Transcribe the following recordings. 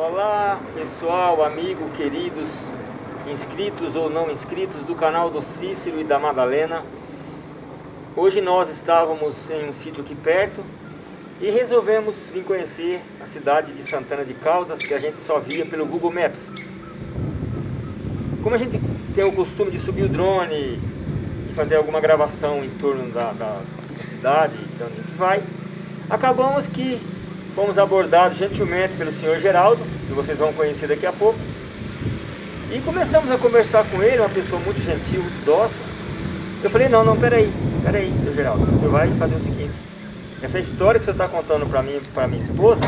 Olá pessoal, amigo, queridos, inscritos ou não inscritos do canal do Cícero e da Madalena. Hoje nós estávamos em um sítio aqui perto e resolvemos vir conhecer a cidade de Santana de Caldas que a gente só via pelo Google Maps. Como a gente tem o costume de subir o drone e fazer alguma gravação em torno da, da, da cidade, de onde a gente vai, acabamos que Fomos abordados gentilmente pelo senhor Geraldo, que vocês vão conhecer daqui a pouco. E começamos a conversar com ele, uma pessoa muito gentil, dócil. Eu falei, não, não, peraí, peraí, seu Geraldo, o senhor vai fazer o seguinte. Essa história que o senhor está contando para mim, para minha esposa,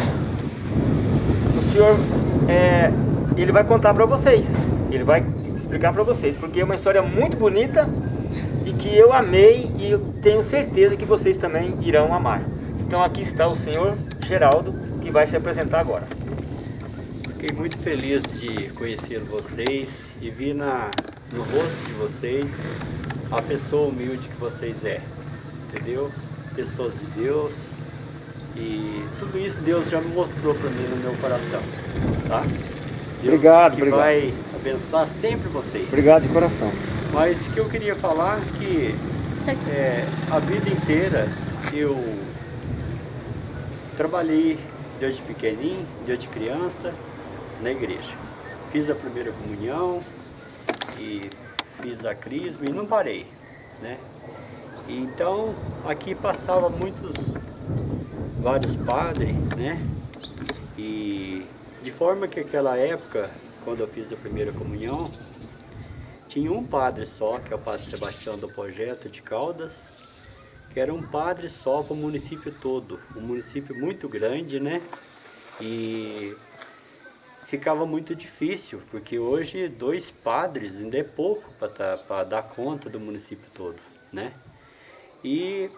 o senhor, é, ele vai contar para vocês. Ele vai explicar para vocês, porque é uma história muito bonita e que eu amei e eu tenho certeza que vocês também irão amar. Então aqui está o senhor Geraldo, que vai se apresentar agora. Fiquei muito feliz de conhecer vocês e vi na, no rosto de vocês a pessoa humilde que vocês é, entendeu? Pessoas de Deus e tudo isso Deus já me mostrou para mim no meu coração, tá? Deus obrigado, que obrigado. vai abençoar sempre vocês. Obrigado de coração. Mas o que eu queria falar que é, a vida inteira eu Trabalhei desde pequenininho, desde criança, na igreja. Fiz a primeira comunhão e fiz a crisma e não parei, né? Então, aqui passava muitos, vários padres, né? E de forma que aquela época, quando eu fiz a primeira comunhão, tinha um padre só, que é o padre Sebastião do Projeto de Caldas, que era um padre só para o município todo, um município muito grande, né? E ficava muito difícil, porque hoje dois padres ainda é pouco para tá, dar conta do município todo, né? E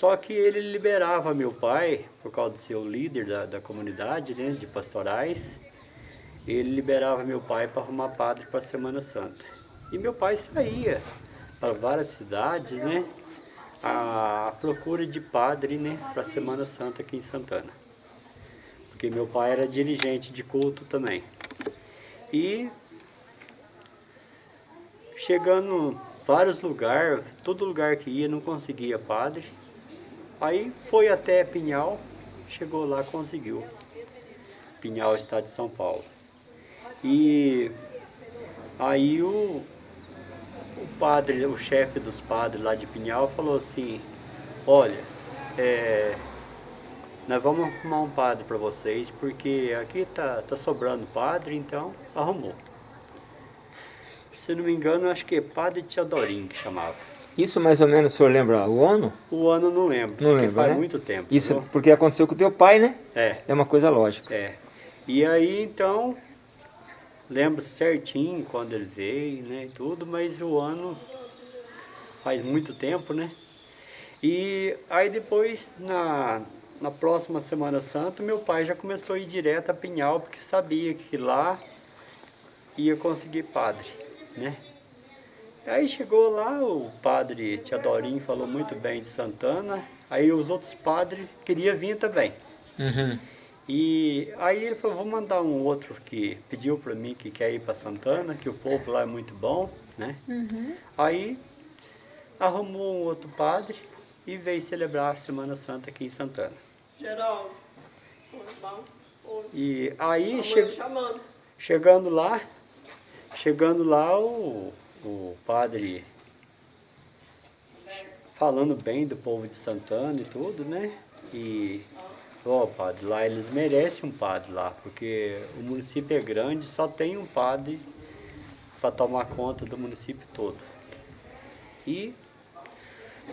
só que ele liberava meu pai, por causa de ser o líder da, da comunidade, né, de pastorais, ele liberava meu pai para arrumar padre para a Semana Santa. E meu pai saía para várias cidades, né? A procura de padre né, para a Semana Santa aqui em Santana. Porque meu pai era dirigente de culto também. E chegando vários lugares, todo lugar que ia não conseguia padre. Aí foi até Pinhal, chegou lá conseguiu. Pinhal, estado de São Paulo. E aí o, o padre, o chefe dos padres lá de Pinhal falou assim, olha, é, nós vamos arrumar um padre para vocês, porque aqui tá, tá sobrando padre, então arrumou. Se não me engano, acho que é padre Teodorinho que chamava. Isso mais ou menos o senhor lembra o ano? O ano não lembro, não porque lembro, faz né? muito tempo. Isso viu? porque aconteceu com o teu pai, né? É. É uma coisa lógica. É. E aí, então, lembro certinho quando ele veio, né, tudo, mas o ano faz muito tempo, né? E aí depois, na, na próxima Semana Santa, meu pai já começou a ir direto a Pinhal, porque sabia que lá ia conseguir padre, né? Aí chegou lá, o padre Teodorinho falou muito bem de Santana, aí os outros padres queriam vir também. Uhum. E aí ele falou, vou mandar um outro que pediu para mim que quer ir para Santana, que o povo lá é muito bom, né? Uhum. Aí arrumou um outro padre e veio celebrar a Semana Santa aqui em Santana. Geraldo, bom. E aí, che chegando lá, chegando lá, o, o padre falando bem do povo de Santana e tudo, né? E, ó, padre, lá eles merecem um padre lá, porque o município é grande, só tem um padre para tomar conta do município todo. E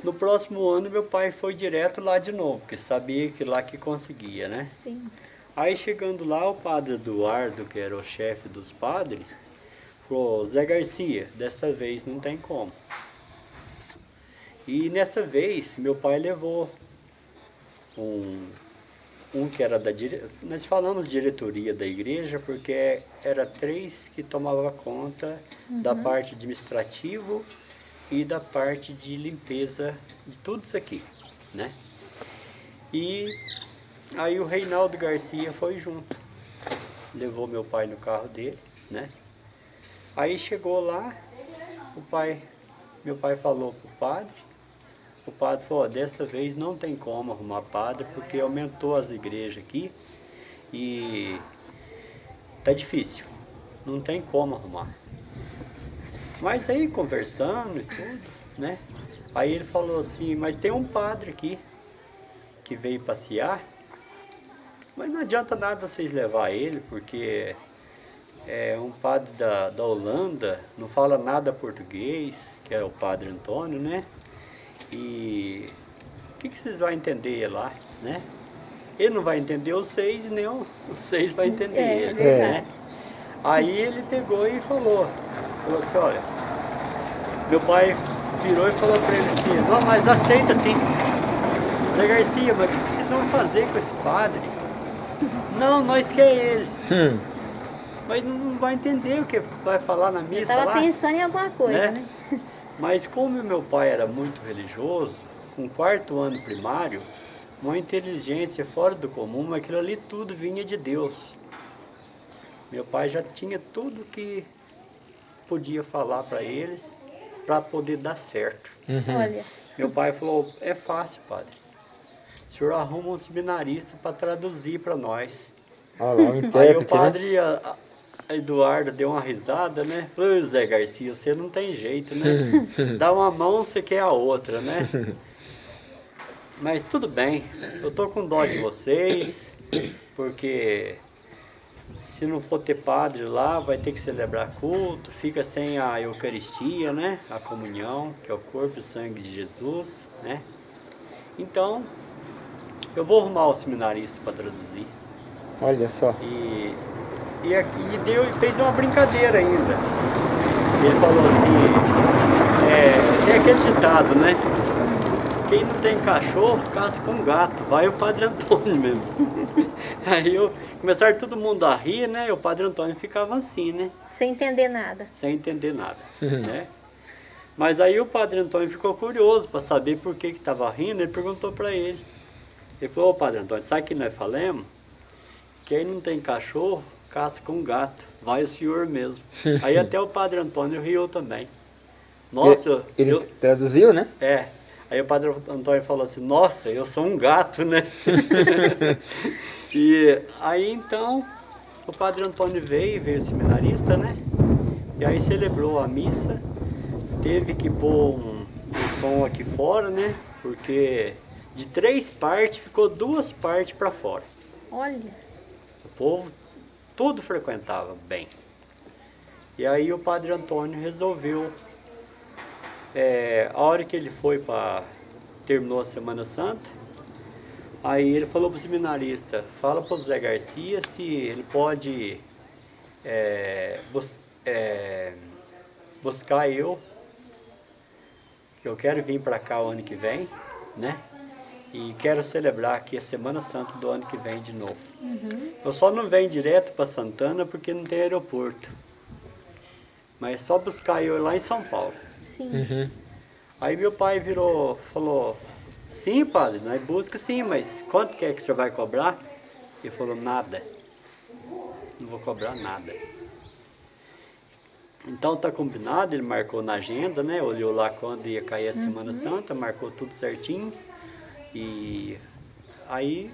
no próximo ano meu pai foi direto lá de novo, porque sabia que lá que conseguia, né? Sim. Aí chegando lá, o padre Eduardo, que era o chefe dos padres, falou, Zé Garcia, dessa vez não tem como. E nessa vez, meu pai levou um, um que era da dire... nós falamos diretoria da igreja, porque era três que tomava conta da parte administrativa e da parte de limpeza de tudo isso aqui, né? E aí o Reinaldo Garcia foi junto. levou meu pai no carro dele, né? Aí chegou lá, o pai, meu pai falou pro padre, o padre falou, desta vez não tem como arrumar padre, porque aumentou as igrejas aqui e tá difícil, não tem como arrumar. Mas aí conversando e tudo, né? Aí ele falou assim, mas tem um padre aqui que veio passear, mas não adianta nada vocês levar ele, porque é um padre da, da Holanda, não fala nada português, que é o padre Antônio, né? E o que, que vocês vão entender lá, né? Ele não vai entender os seis, nem os seis vai entender É, é ele, né? verdade. Aí ele pegou e falou, falou assim, olha, meu pai virou e falou para ele assim, não, mas aceita sim. Zé Garcia, mas o que vocês vão fazer com esse padre? Não, nós quer ele. Hum. Mas não vai entender o que vai falar na Eu missa tava lá. pensando em alguma coisa, né? né? Mas como meu pai era muito religioso, com quarto ano primário, uma inteligência fora do comum, mas aquilo ali tudo vinha de Deus. Meu pai já tinha tudo que podia falar para eles para poder dar certo. Olha, Meu pai falou, é fácil, padre. O senhor arruma um seminarista para traduzir para nós. Olha lá, o Aí o né? padre a Eduardo deu uma risada, né? Falou, "Ô, Zé Garcia, você não tem jeito, né? Dá uma mão, você quer a outra, né? Mas tudo bem, eu tô com dó de vocês, porque se não for ter padre lá, vai ter que celebrar culto, fica sem a Eucaristia, né? A comunhão, que é o corpo e sangue de Jesus, né? Então, eu vou arrumar o seminarista para traduzir. Olha só. E, e, e deu, e fez uma brincadeira ainda. Ele falou assim, é, tem aquele ditado, né? Quem não tem cachorro, caça com gato. Vai o Padre Antônio mesmo. Aí eu, começaram todo mundo a rir, né? E o Padre Antônio ficava assim, né? sem entender nada. Sem entender nada, né? Mas aí o Padre Antônio ficou curioso para saber por que que estava rindo. Ele perguntou para ele. Ele falou, ô Padre Antônio, sabe o que nós falamos? Quem não tem cachorro, caça com gato. Vai o senhor mesmo. Aí até o Padre Antônio riu também. Nossa, Ele eu- traduziu, né? é. Aí o Padre Antônio falou assim, nossa, eu sou um gato, né? e aí então, o Padre Antônio veio, veio seminarista, né? E aí celebrou a missa, teve que pôr um, um som aqui fora, né? Porque de três partes ficou duas partes para fora. Olha, O povo tudo frequentava bem. E aí o Padre Antônio resolveu, é, a hora que ele foi para terminou a Semana Santa, aí ele falou para o seminarista, fala para o Zé Garcia se ele pode é, bus- é, buscar eu, que eu quero vir para cá o ano que vem, né? E quero celebrar aqui a Semana Santa do ano que vem de novo. Eu só não venho direto para Santana porque não tem aeroporto. Mas é só buscar eu lá em São Paulo. sim. Uhum. Aí meu pai virou, falou, sim padre, nós busca sim, mas quanto que é que o senhor vai cobrar? Ele falou, nada. Não vou cobrar nada. Então tá combinado, ele marcou na agenda, né? Olhou lá quando ia cair a Semana Santa, marcou tudo certinho. E aí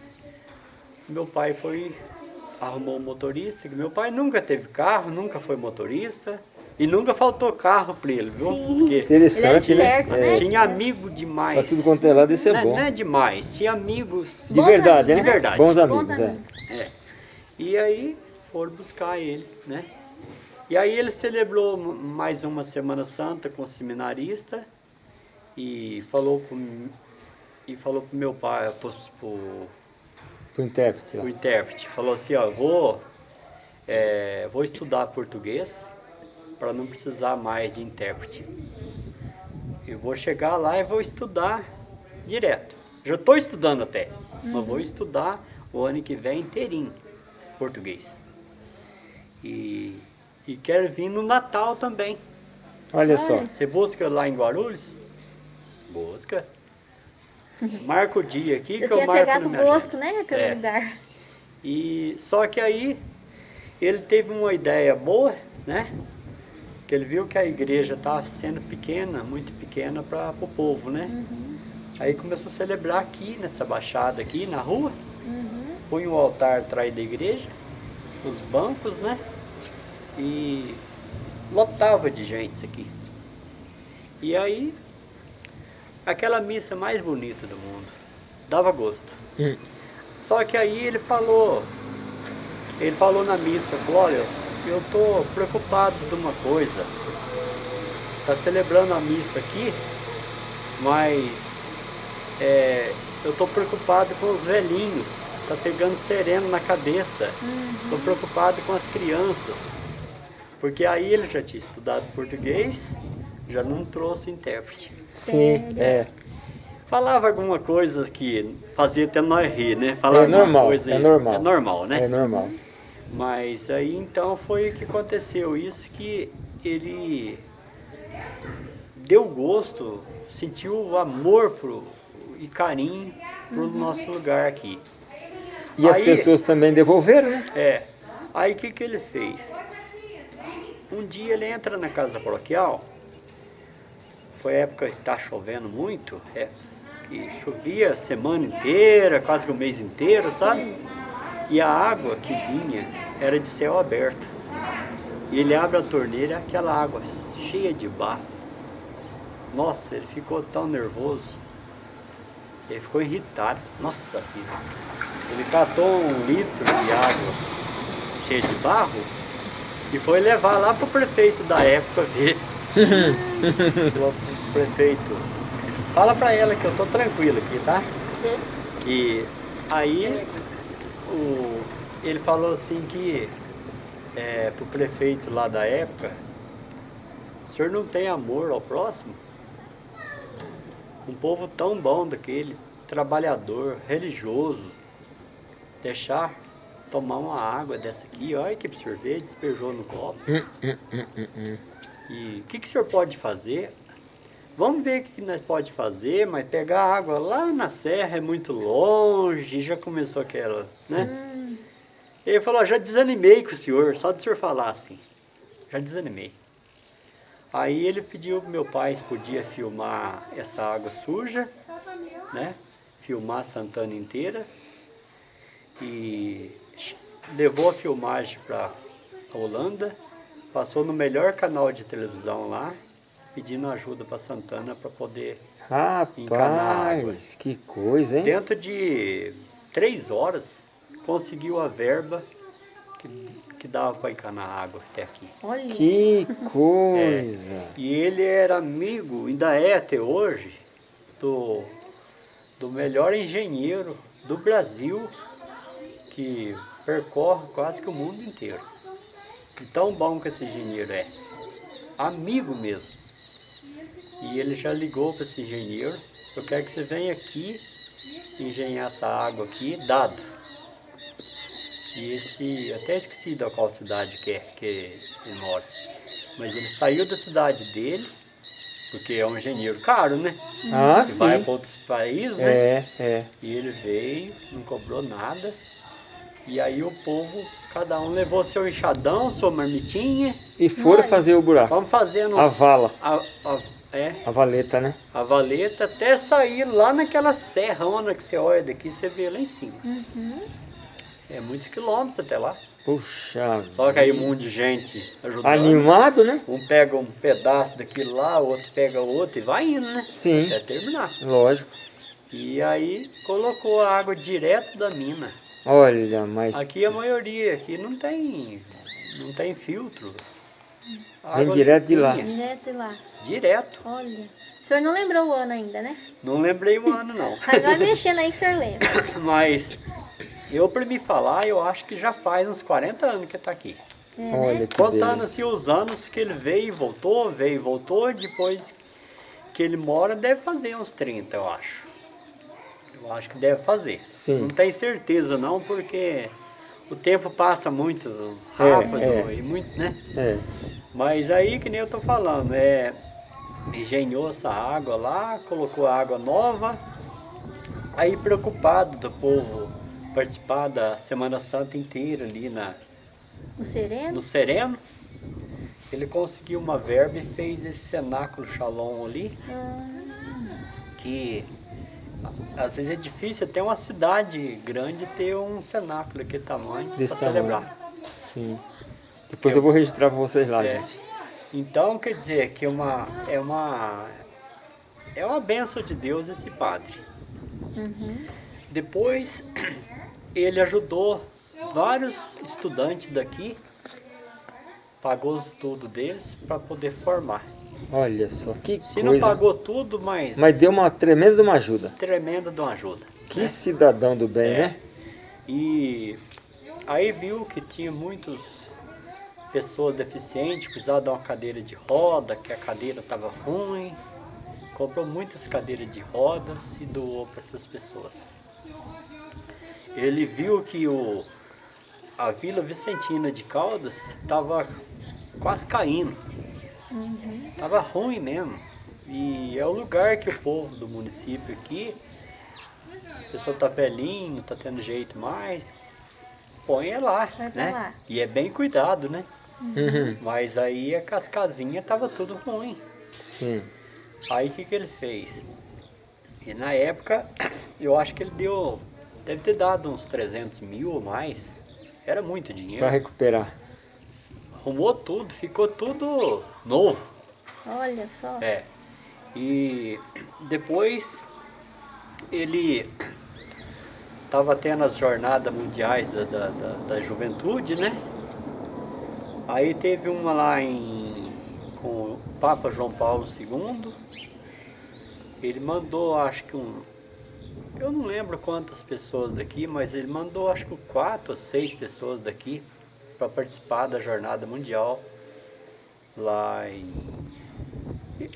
meu pai foi, arrumou um motorista, que meu pai nunca teve carro, nunca foi motorista. E nunca faltou carro para ele, viu? Sim. Porque Ele era Interessante, né? esperto, É, né? tinha amigo demais. Pra tudo quanto é lado, isso é não, bom. não é demais, tinha amigos. De Bons verdade, amigos, né? De verdade. Bons Bons amigos, é. amigos. É. E aí foram buscar ele, né? E aí ele celebrou mais uma Semana Santa com o seminarista e falou pro, e falou pro meu pai, pro, pro, Pro intérprete lá. o intérprete, falou assim, ó, vou, é, vou estudar português para não precisar mais de intérprete. Eu vou chegar lá e vou estudar direto. Já estou estudando até, mas vou estudar o ano que vem inteirinho português. E, e quero vir no Natal também. Olha só. Você busca lá em Guarulhos? Busca. Marca o dia aqui Eu que eu marco pegado na minha gosto, agenda. né, pelo É. lugar. E só que aí ele teve uma ideia boa, né? Que ele viu que a igreja estava sendo pequena, muito pequena para o povo, né? Aí começou a celebrar aqui, nessa baixada aqui, na rua. Põe um altar atrás da igreja, os bancos, né? E lotava de gente isso aqui. E aí, aquela missa mais bonita do mundo. Dava gosto. Hum. Só que aí ele falou, ele falou na missa, falou, olha, eu tô preocupado de uma coisa. Tá celebrando a missa aqui, mas é, eu tô preocupado com os velhinhos. Tá pegando sereno na cabeça. Tô preocupado com as crianças. Porque aí ele já tinha estudado português, já não trouxe intérprete. Sim, é. Falava alguma coisa que fazia até nós rir, né? Falava É normal, coisa, é normal. É normal, né? É normal. Mas aí então foi o que aconteceu, isso que ele deu gosto, sentiu amor pro, e carinho pro nosso lugar aqui. E as Aí- pessoas também devolveram, né? É. Aí o que, que ele fez? Um dia ele entra na casa paroquial, foi época que tá chovendo muito, é, que chovia a semana inteira, quase que o mês inteiro, sabe? E a água que vinha era de céu aberto. E ele abre a torneira, aquela água cheia de barro. Nossa, ele ficou tão nervoso. Ele ficou irritado. Nossa vida. Ele catou um litro de água cheia de barro e foi levar lá pro prefeito da época ver. Falou pro prefeito, fala pra ela que eu tô tranquilo aqui, tá? E aí o, ele falou assim que é, pro prefeito lá da época, o senhor não tem amor ao próximo? Um povo tão bom daquele, trabalhador, religioso, deixar tomar uma água dessa aqui, olha que absorver, despejou no copo. E o que, que o senhor pode fazer? Vamos ver o que, nós pode fazer, mas pegar água lá na serra é muito longe, já começou aquela, né? Ele falou, "Ó, já desanimei com o senhor, só de o senhor falar assim. Já desanimei. Aí ele pediu pro meu pai se podia filmar essa água suja, né? Filmar Santana inteira. E levou a filmagem para a Holanda, passou no melhor canal de televisão lá, pedindo ajuda para Santana para poder. Encanar água. Rapaz, que coisa, hein? Dentro de três horas, conseguiu a verba que, que dava para encanar água até aqui. Olha. Que coisa. E ele era amigo, ainda é até hoje, do, do melhor engenheiro do Brasil, que percorre quase que o mundo inteiro. De tão bom que esse engenheiro é. Amigo mesmo. E ele já ligou para esse engenheiro, eu quero que você venha aqui engenhar essa água aqui, dado. E esse, até esqueci da qual cidade que é que ele mora. Mas ele saiu da cidade dele, porque é um engenheiro caro, né? Ah, que vai sim. para outros países, né? É, é. E ele veio, não cobrou nada. E aí o povo, cada um levou seu enxadão, sua marmitinha. E foram Olha. fazer o buraco. Vamos fazendo A vala, a, a- é, a valeta, né? a valeta até sair lá naquela serrona que você olha daqui, você vê lá em cima. É muitos quilômetros até lá. Puxa Só que aí um monte de gente ajudando. Animado, né? Um pega um pedaço daquilo lá, o outro pega o outro e vai indo, né? Sim, Até terminar. lógico. E aí colocou a água direto da mina. Olha, mas Aqui a maioria, aqui não tem, não tem filtro. Vem direto de lá. Direto de lá. Direto. Olha. O senhor não lembrou o ano ainda, né? Não lembrei o ano não. Agora mexendo aí que o senhor lembra. Mas eu para me falar, eu acho que já faz uns 40 anos que está aqui. É, olha né? que Contando beleza. assim os anos que ele veio e voltou, veio e voltou, depois que ele mora deve fazer uns 30, eu acho. Eu acho que deve fazer. Sim. Não tenho certeza não, porque o tempo passa muito rápido é. e muito, né? É. Mas aí, que nem eu tô falando, é, engenhou essa água lá, colocou água nova, aí preocupado do povo participar da Semana Santa inteira ali na, O sereno? no Sereno. Ele conseguiu uma verba e fez esse cenáculo Shalom ali, Ah, que a- às vezes é difícil até uma cidade grande ter um cenáculo daquele tamanho para celebrar. Sim. Depois eu vou registrar para vocês lá, É. gente. Então quer dizer que é uma, é uma é uma benção de Deus esse padre. uhum. Depois ele ajudou vários estudantes daqui, pagou os estudos deles para poder formar. Olha só, que Se não coisa. pagou tudo, mas, Mas deu uma tremenda de uma ajuda. tremenda de uma ajuda. Que né? cidadão do bem, É. né? E aí viu que tinha muitas pessoas deficientes, precisava de uma cadeira de roda, que a cadeira estava ruim. Comprou muitas cadeiras de rodas e doou para essas pessoas. Ele viu que o, a Vila Vicentina de Caldas estava quase caindo. Estava ruim mesmo. E é o lugar que o povo do município aqui a pessoa tá velhinho, tá tendo jeito mais, põe é lá, Vai né? lá. E é bem cuidado, né? Uhum. Mas aí a cascazinha tava tudo ruim. Sim. Aí o que, que ele fez? E na época, eu acho que ele deu, deve ter dado uns 300 mil ou mais. Era muito dinheiro. Para recuperar. Arrumou tudo, ficou tudo novo. Olha só. É. E depois ele estava tendo as jornadas mundiais da, da, da, da juventude, né? Aí teve uma lá em, com o Papa João Paulo II. Ele mandou, acho que um. Eu não lembro quantas pessoas daqui, mas ele mandou acho que quatro ou seis pessoas daqui para participar da jornada mundial lá em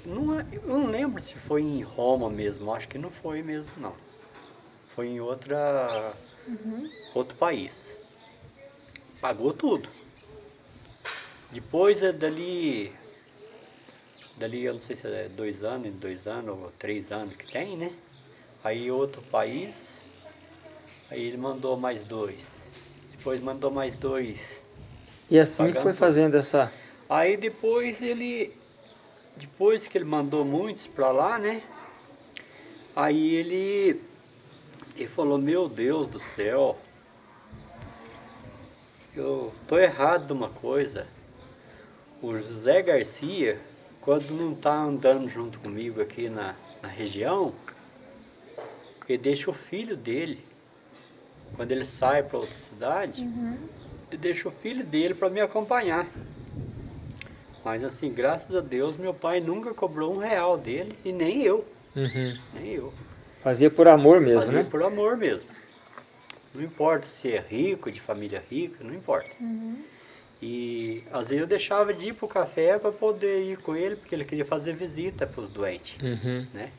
não é- eu não lembro se foi em Roma mesmo, acho que não foi mesmo não. Foi em outra, outro país. Pagou tudo. Depois é dali, dali eu não sei se é dois anos, dois anos ou três anos que tem, né? Aí outro país, aí ele mandou mais dois. Depois mandou mais dois. E assim Pagando foi fazendo essa. Aí depois ele, depois que ele mandou muitos para lá, né? Aí ele, ele falou, meu Deus do céu, eu tô errado de uma coisa. O José Garcia, quando não tá andando junto comigo aqui na, na região, ele deixa o filho dele, quando ele sai para outra cidade, ele deixa o filho dele para me acompanhar. Mas assim, graças a Deus, meu pai nunca cobrou um real dele e nem eu, Uhum. nem eu. Fazia por amor mesmo, Fazia né? por amor mesmo. Não importa se é rico, de família rica, não importa. E às vezes eu deixava de ir pro café para poder ir com ele, porque ele queria fazer visita para os doentes, Uhum. né?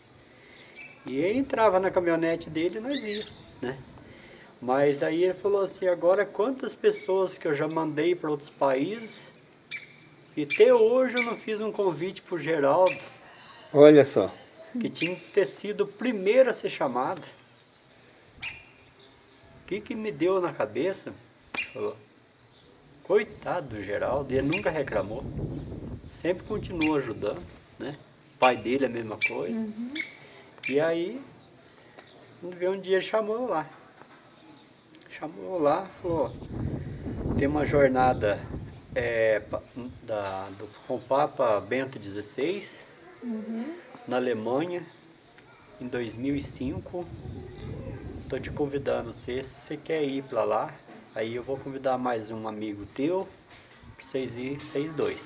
E ele entrava na caminhonete dele e nós ia, né? Mas aí ele falou assim, agora quantas pessoas que eu já mandei para outros países e até hoje eu não fiz um convite pro Geraldo, Olha só. que tinha que ter sido o primeiro a ser chamado. O que que me deu na cabeça? Falou, coitado do Geraldo, ele nunca reclamou. Sempre continuou ajudando, né? O pai dele é a mesma coisa. E aí, um dia ele chamou lá. Chamou lá, falou, tem uma jornada é, da, do, com o Papa Bento XVI, na Alemanha, em 2005. Estou te convidando, você, se você quer ir para lá, aí eu vou convidar mais um amigo teu, para vocês ir, vocês dois.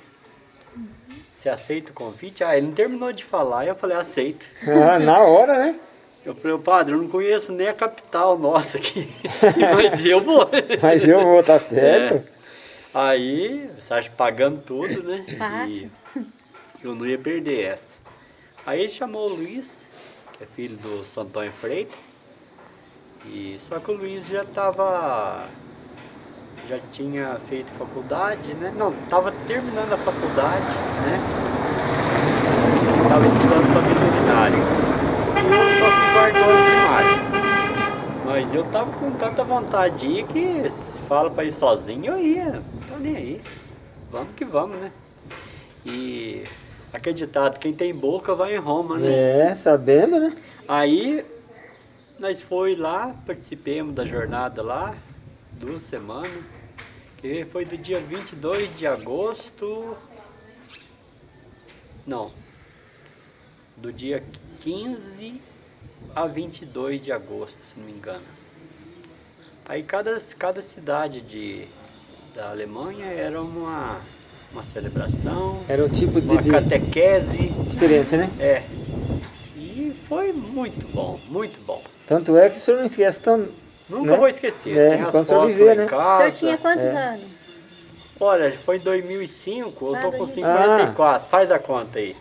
Você aceita o convite? Ah, ele não terminou de falar, eu falei, aceito. Ah, na hora, né? Eu falei, padre, eu não conheço nem a capital nossa aqui, mas eu vou. Mas eu vou, tá certo? Aí, você acha que pagando tudo, né? Acho. E eu não ia perder essa. Aí ele chamou o Luiz, que é filho do Santônio Freitas. E, só que o Luiz já estava. Já tinha feito faculdade, né? Não, estava terminando a faculdade, né? Estava estudando para primário. Mas eu tava com tanta vontade de ir que fala pra ir sozinho, eu ia, não tô nem aí. Vamos que vamos, né? E acreditado, quem tem boca vai em Roma, né? É, sabendo, né? Aí nós foi lá, participemos da jornada lá, duas semanas, que foi do dia 22 de agosto, não, do dia 15 a 22 de agosto, se não me engano. Aí cada, cada cidade de, da Alemanha era uma, uma celebração, Era um tipo de, uma de- catequese, diferente, né? é. E foi muito bom, muito bom. Tanto é que o senhor não esquece tão... Nunca Né? vou esquecer. É, Tem as quando o senhor fotos viver, lá né? em O casa. senhor tinha quantos É. anos? Olha, foi em 2005, eu Ah, tô com 2005. 54. Faz a conta aí.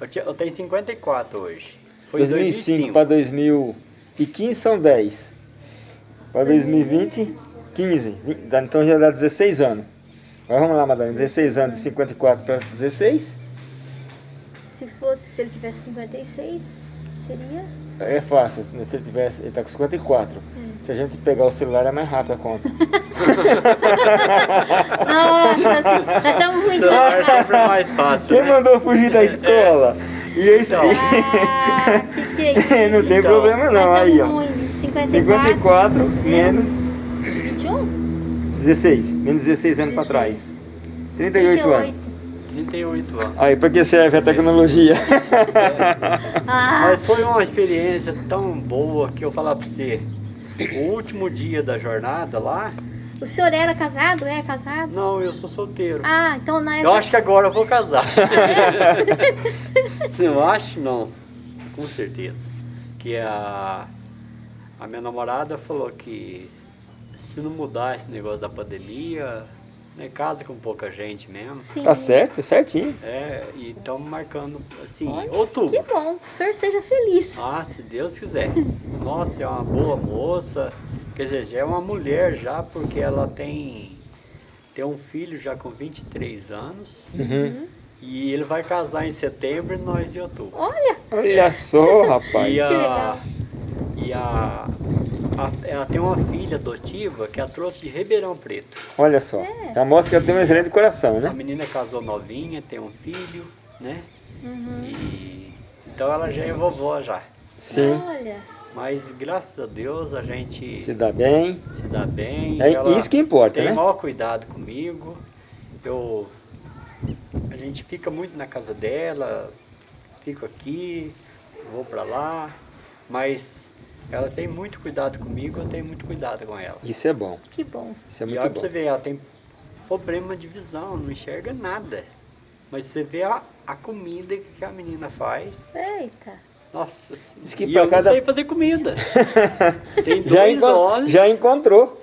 Eu, tinha- eu tenho 54 hoje. Foi em 2005 para 2015 são 10. Para 2020, 15. Vi- dá- Então já dá 16 anos. Agora vamos lá, Madalena. 16 anos de 54 para 16. Se fosse, se ele tivesse 56, seria? É fácil. né? Se ele tivesse, ele está com 54. Se a gente pegar o celular é mais rápido a conta. Nossa, assim, nós estamos muito... Celular é sempre mais fácil, Quem né? mandou fugir da escola? E é isso aí. Ah, que que é isso? não tem Então, problema não. Aí, ó. em 54, 54 menos 21? 16. Menos 16 anos para trás. 38 anos. 38 anos. Aí, para que serve a tecnologia? Ah, Mas foi uma experiência tão boa que eu falar pra você. O último dia da jornada lá, o senhor era casado? É casado? não, eu sou solteiro. Ah, então na Eu época... acho que agora eu vou casar. eu acho não, com certeza. Que a, a minha namorada falou que se não mudar esse negócio da pandemia, né, casa com pouca gente mesmo. Sim. Tá certo, certinho. É, e estamos marcando assim, Olha, outubro. Que bom, que o senhor seja feliz. Ah, se Deus quiser. Nossa, é uma boa moça. Quer dizer, já é uma mulher já, porque ela tem, tem um filho já com 23 anos. Uhum. E ele vai casar em setembro e nós em outubro. Olha, Olha só, rapaz. E a, e a, a- ela tem uma filha adotiva que a trouxe de Ribeirão Preto. Olha só. Já mostra que ela tem um excelente coração, A né? menina casou novinha, tem um filho, né? Uhum. E, então ela já é vovó já. Sim. olha. Mas graças a Deus a gente Se dá bem. se dá bem. É ela isso que importa, tem né? maior cuidado comigo. Eu, a gente fica muito na casa dela, fico aqui, vou pra lá, mas ela tem muito cuidado comigo, eu tenho muito cuidado com ela. Isso é bom. Que bom. Isso é e muito olha pra bom. você ver, ela tem problema de visão, não enxerga nada. Mas você vê a, a comida que a menina faz, Eita. Nossa, Diz que e eu cada- não sei fazer comida. tem dois Já, encon- olhos. já encontrou.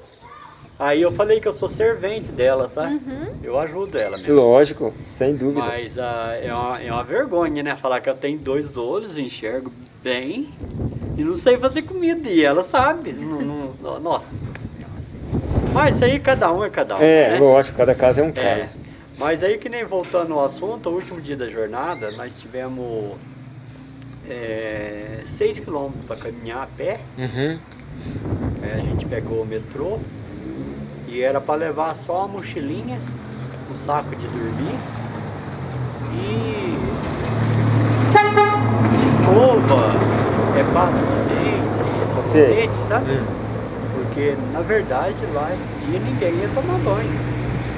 Aí eu falei que eu sou servente dela, sabe? Uhum. Eu ajudo ela mesmo. Lógico, sem dúvida. Mas ah, é, uma, é uma vergonha, né? Falar que eu tenho dois olhos, enxergo bem e não sei fazer comida. E ela sabe. não- não- nossa Senhora. Mas isso aí cada um é cada um. É, né? lógico, cada caso é um É. caso. Mas aí que nem voltando ao assunto, o último dia da jornada, nós tivemos 6 quilômetros para caminhar a pé. Uhum. Aí a gente pegou o metrô e era para levar só a mochilinha, um saco de dormir e escova, é pasta de dente, sabonete, sabe? Hum. Porque na verdade lá esse dia ninguém ia tomar banho.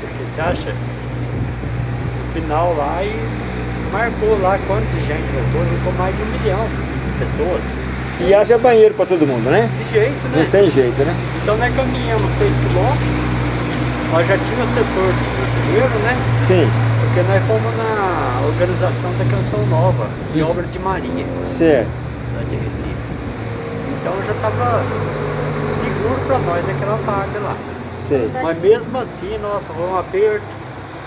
Porque você acha? No final lá e marcou lá quanto de voltou, voltou mais de um milhão de pessoas. E haja banheiro pra todo mundo, né? De jeito, né? Não tem jeito, né? Então nós caminhamos 6 quilômetros, nós já tínhamos o setor de brasileiro, né? Sim, Porque nós fomos na organização da Canção Nova, em obra de Maria, certo. lá de Recife. Então já estava seguro para nós aquela vaga lá. Sei. Mas mesmo assim, nossa, foi um aperto,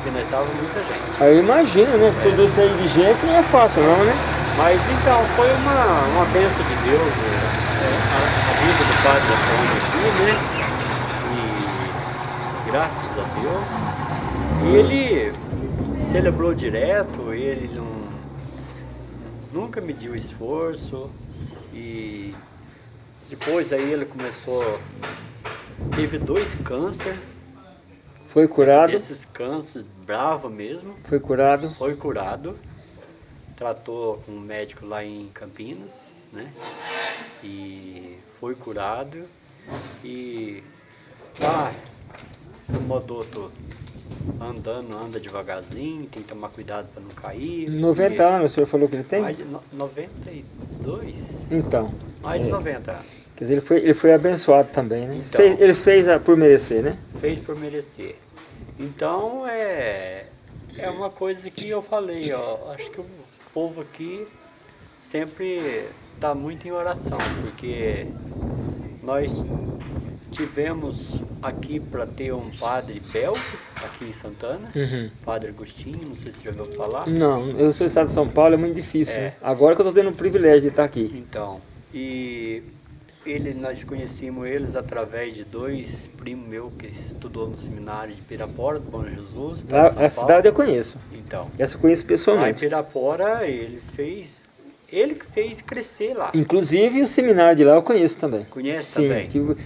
porque nós estávamos muita gente. Aí eu imagino, né? Tudo isso aí de gente não é fácil não, né? Mas então, foi uma, uma benção de Deus, né? a, a vida do Padre Antônio aqui, né? E graças a Deus. E ele celebrou direto, ele não, nunca mediu esforço. E depois aí ele começou teve dois câncer, Foi curado? esses câncer bravo mesmo, Foi curado? foi curado, tratou com um médico lá em Campinas, né? E foi curado e tá, mudou tudo. Andando, anda devagarzinho, tem que tomar cuidado para não cair. 90 porque anos o senhor falou que ele tem? Mais de no- 92? Então, Mais de É. 90 anos. quer dizer, ele foi, ele foi abençoado também, né? Então. Fez- ele fez a- por merecer, né? fez por merecer. Então é, é uma coisa que eu falei, ó, acho que o povo aqui sempre está muito em oração, porque nós tivemos aqui para ter um padre belga aqui em Santana, Uhum. padre Agostinho, não sei se você já ouviu falar. Não, eu sou do estado de São Paulo, é muito difícil, É. né? Agora que eu tô tendo o privilégio de estar aqui. Então, e ele, nós conhecemos eles através de dois primos meus que estudou no seminário de Pirapora, do Bom Jesus, de São a Paulo. cidade eu conheço. Então, Essa eu conheço lá pessoalmente. Pirapora ele fez, ele que fez crescer lá. Inclusive o seminário de lá eu conheço também. Conhece Sim, também? que eu,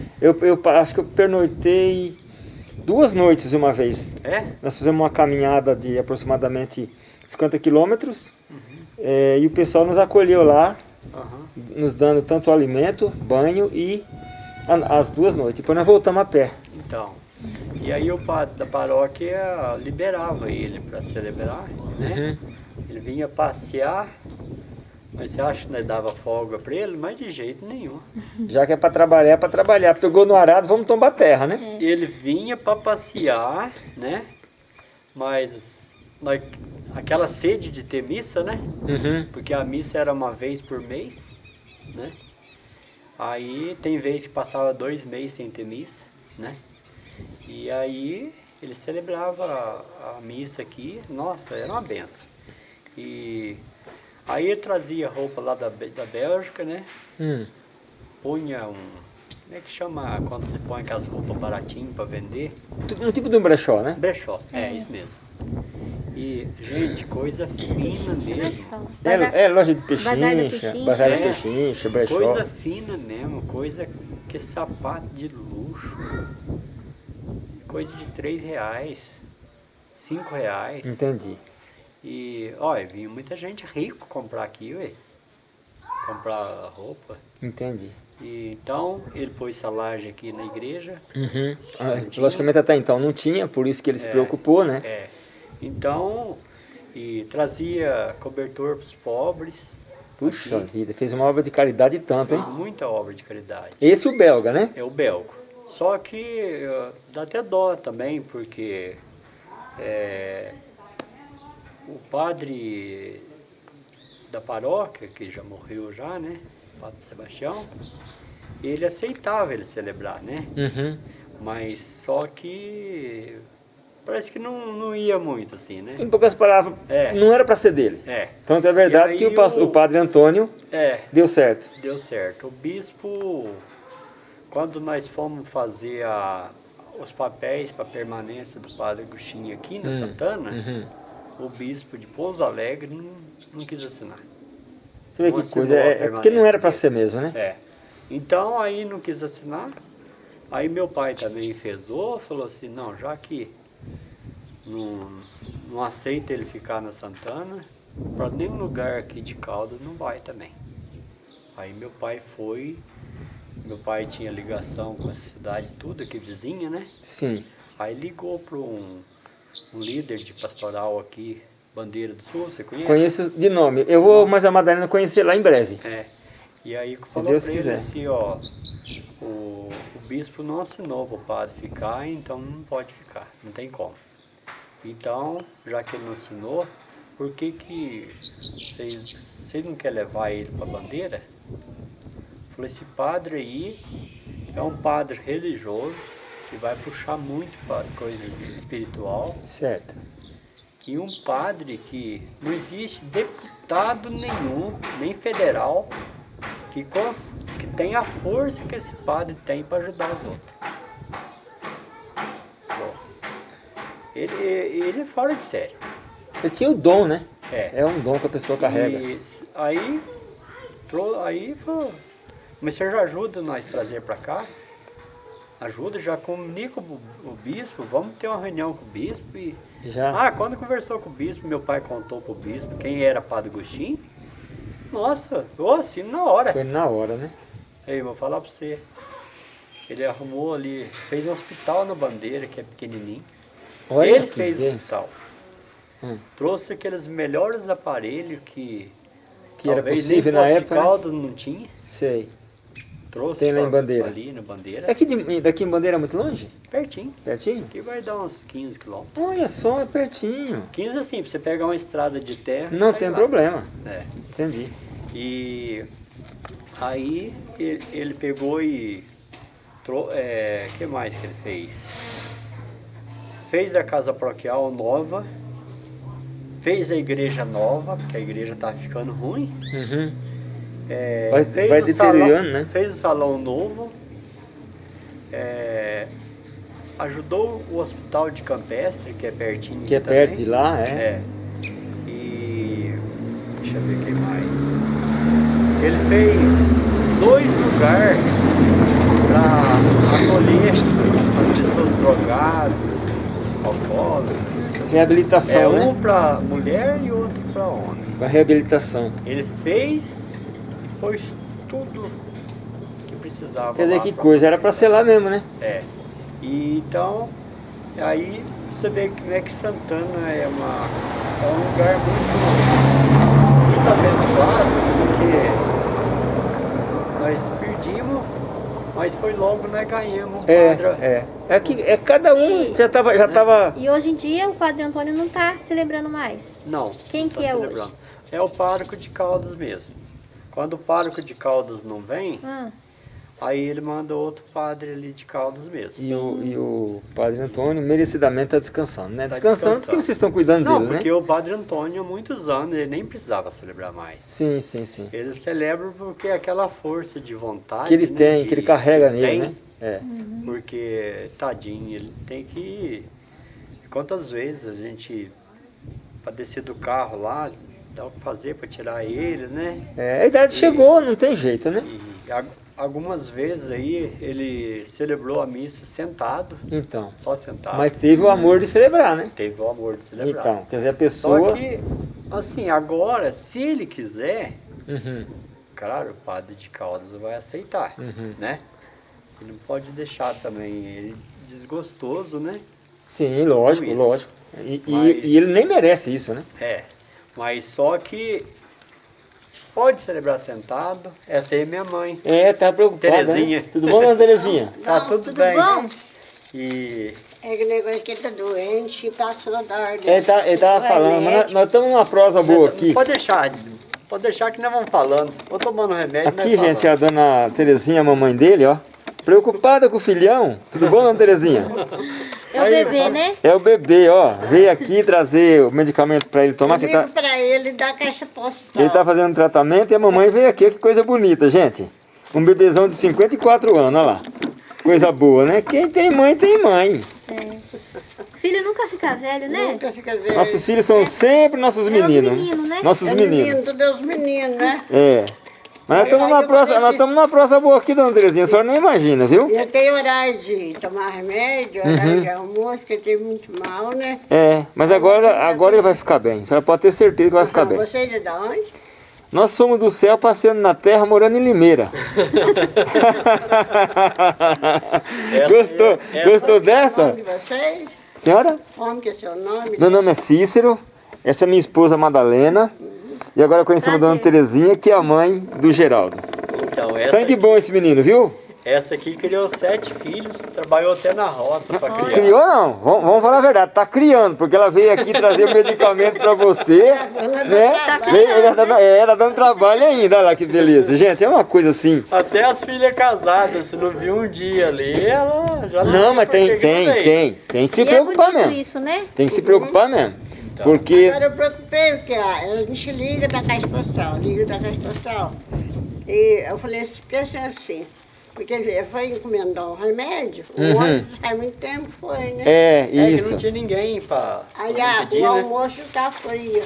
eu acho que eu pernoitei duas noites uma vez. É? Nós fizemos uma caminhada de aproximadamente 50 quilômetros Uhum. eh, e o pessoal nos acolheu lá, Aham. nos dando tanto alimento, banho e as duas noites. Depois nós voltamos a pé. Então, e aí o padre da paróquia liberava ele para celebrar, né? Uhum. Ele vinha passear, mas você acha que nós dava folga para ele? Mas de jeito nenhum. Já que é para trabalhar, é para trabalhar. Pegou no arado, vamos tomar terra, né? Ele vinha para passear, né? Mas nós, aquela sede de ter missa, né? Uhum. Porque a missa era uma vez por mês, né? Aí tem vez que passava dois meses sem ter missa, né? E aí ele celebrava a, a missa aqui, nossa, era uma benção. E aí ele trazia roupa lá da, da Bélgica, né? Hum. Punha um. Como é que chama quando você põe aquelas roupas baratinhas para vender? Um tipo de um brechó, né? Brechó, é isso mesmo. E, gente, coisa fina mesmo. É, é loja de pechincha, Bazar da Pechincha. É. brechó. Coisa fina mesmo, coisa que sapato de luxo. Coisa de três reais, cinco reais. Entendi. E, olha, vinha muita gente rico comprar aqui, ué. Comprar roupa. Entendi. E, então, ele pôs essa laje aqui na igreja. Uhum. Ah, logicamente até então não tinha, por isso que ele se É. preocupou, né? É. Então, e trazia cobertor para os pobres. Puxa aqui. vida, fez uma obra de caridade tanto, hein? Fez muita obra de caridade. Esse o belga, né? É o belgo. Só que dá até dó também, porque é, o padre da paróquia, que já morreu já, né? O padre Sebastião, ele aceitava ele celebrar, né? Uhum. Mas só que parece que não, não ia muito assim, né? Em poucas palavras, É. não era para ser dele. É, Tanto é verdade que o, o- padre Antônio é, deu certo. deu certo. O bispo, quando nós fomos fazer a, os papéis para permanência do padre Agostinho aqui na Hum, Santana, uhum. o bispo de Pouso Alegre não, não quis assinar. Você vê que coisa, é, é porque não era para ser mesmo, né? É. Então aí não quis assinar. Aí meu pai também fezou, falou assim, não, já que não, não aceita ele ficar na Santana, para nenhum lugar aqui de Caldas não vai também. Aí meu pai foi, meu pai tinha ligação com a cidade tudo aqui vizinha, né? Sim. Aí ligou para um, um líder de pastoral aqui, Bandeira do Sul, você conhece? Conheço de nome. Eu vou mais a Madalena conhecer lá em breve. É. E aí falou Deus pra ele quiser. assim, ó, o, o bispo não assinou para o padre ficar, então não pode ficar, não tem como. Então, já que ele não assinou, por que que vocês, vocês não querem levar ele para bandeira? Falei, esse padre aí é um padre religioso que vai puxar muito para as coisas espiritual Certo. e um padre que não existe deputado nenhum, nem federal, que, que tem a força que esse padre tem para ajudar os outros. Ele, ele é fora de sério. Ele tinha o dom, né? É. É um dom que a pessoa carrega. E aí, aí falou, mas você já ajuda nós trazer para cá? ajuda, já comunica o, o bispo, vamos ter uma reunião com o bispo e... Já. Ah, quando conversou com o bispo, meu pai contou pro bispo quem era Padre Agostinho. Nossa, eu assino na hora. Foi na hora, né? Ei, vou falar pra você. Ele arrumou ali, fez um hospital na Bandeira, que é pequenininho. Olha Ele que fez o bênção. hospital. Hum. Trouxe aqueles melhores aparelhos que, Que era possível na época, né? Caldas não tinha. Sei. Trouxe Tem lá em Bandeira. ali na Bandeira. Daqui, de, daqui em Bandeira é muito longe? Pertinho. Pertinho? Aqui vai dar uns 15 quilômetros. Olha só, é pertinho. 15 assim, pra você pegar uma estrada de terra. Não tem lá. problema. É. Entendi. E aí ele, ele pegou e. O é, que mais que ele fez? Fez a casa paroquial nova, fez a igreja nova, porque a igreja tá ficando ruim. Uhum. É, Vai- fez vai o deteriorando, salão, né? Fez o salão novo. é, ajudou o hospital de Campestre, que é pertinho Que é também. perto de lá, é. É. E deixa eu ver quem mais. Ele fez dois lugares para acolher as pessoas drogadas, alcoólatras. É Reabilitação, um né? para mulher e outro para homem. Pra reabilitação. Ele fez, pôs tudo que precisava. Quer dizer, que coisa, era pra ser lá mesmo, né? É. E então, aí você vê como é que Santana é, uma, é um lugar muito, muito abençoado, porque nós mas foi logo nós ganhamos um É, padre. é. É que é cada um E- já tava, já tava. E hoje em dia o Padre Antônio não está celebrando mais. Não. Quem não que é celebrando. É o pároco de Caldas mesmo. Quando o pároco de Caldas não vem, Ah, aí ele manda outro padre ali de Caldas mesmo. E o, e o padre Antônio merecidamente está descansando, né? Tá descansando, descansando. porque vocês estão cuidando Não, dele, porque né? o padre Antônio há muitos anos ele nem precisava celebrar mais. Sim, sim, sim. Ele celebra porque é aquela força de vontade Que ele né, tem, de- que ele carrega nele, tem, né? É. Porque, tadinho, ele tem que. Quantas vezes a gente, para descer do carro lá, dá o que fazer para tirar ele, né? É, a idade chegou, não tem jeito, né? E algumas vezes aí ele celebrou a missa sentado, Então. só sentado. Mas teve o amor de celebrar, né? teve o amor de celebrar. Então, quer dizer, a Só pessoa. que, assim, agora, se ele quiser, Uhum, claro, o padre de Caldas vai aceitar, uhum. né? Ele não pode deixar também ele desgostoso, né? Sim, lógico, lógico. E, e- Mas- e ele nem merece isso, né? É, mas só que pode celebrar sentado. Essa aí é minha mãe. É, tá preocupada. Terezinha. Né? Tudo bom, dona Terezinha? Tá tudo, tudo bem. bom? E É que negócio que ele tá doente e passou da ordem. Ele, tá, ele tava Vai, falando, mas nós- estamos numa prosa boa aqui. pode deixar, pode deixar que nós vamos falando. Vou tomando remédio. Aqui, gente, a dona Terezinha, a mamãe dele, ó. Preocupada com o filhão. Tudo bom, dona Terezinha? é o bebê, né? É o bebê, ó. Veio aqui trazer o medicamento pra ele tomar, que Ligo tá, pra ele da caixa postal. ele tá fazendo tratamento e a mamãe veio aqui. Que coisa bonita, gente. Um bebezão de 54 anos, olha lá. Coisa boa, né? Quem tem mãe, tem mãe. Filho nunca fica velho, né? Nunca fica velho. Nossos filhos são sempre nossos É os meninos. meninos, né? Nossos é meninos. menino, tudo é os meninos, né? É. Mas nós estamos prosa, falei nós numa prosa boa aqui, dona Terezinha. A senhora nem imagina, viu? Eu tenho horário de tomar remédio, horário Uhum. de almoço, que tem muito mal, né? É, mas agora, agora ele vai ficar bem. A senhora pode ter certeza que vai ficar Então, bem. Você é de onde? Nós somos do céu passeando na terra, morando em Limeira. gostou? essa- Gostou O dessa? nome de vocês? Senhora? Como que é seu nome? Meu nome é Cícero. Essa é minha esposa Madalena. E agora conhecemos a dona Prazer. Terezinha, que é a mãe do Geraldo. Então, essa, Sangue aqui, bom esse menino, viu? essa aqui criou sete filhos, trabalhou até na roça para criar. Criou não, vamos, vamos falar a verdade, tá criando, porque ela veio aqui trazer o medicamento pra você, né? Tá Veio, ela, tá, é, ela dando trabalho ainda, olha lá que beleza. Gente, é uma coisa assim. Até as filhas casadas, se não viu um dia ali, ela já Não, mas por que tem, não tem, veio. tem. Tem que se E é preocupar bonito mesmo. isso, né? Tem que se preocupar mesmo. Porque. Agora eu preocupei, porque a gente liga da caixa postal, liga da caixa postal. E eu falei pensa assim, porque ele foi encomendar um remédio, o Uhum. ônibus faz muito tempo foi, né? É, É que isso. não tinha ninguém para Aí ah, pedir, o né? almoço tá frio.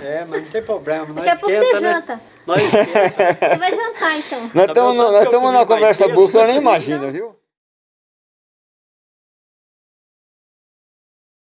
É, mas não tem problema, nós Daqui a pouco você né? janta. Nós esquenta. Você vai jantar, então. Nós estamos o eu estamos comi numa conversa o senhor nem imagina, viu?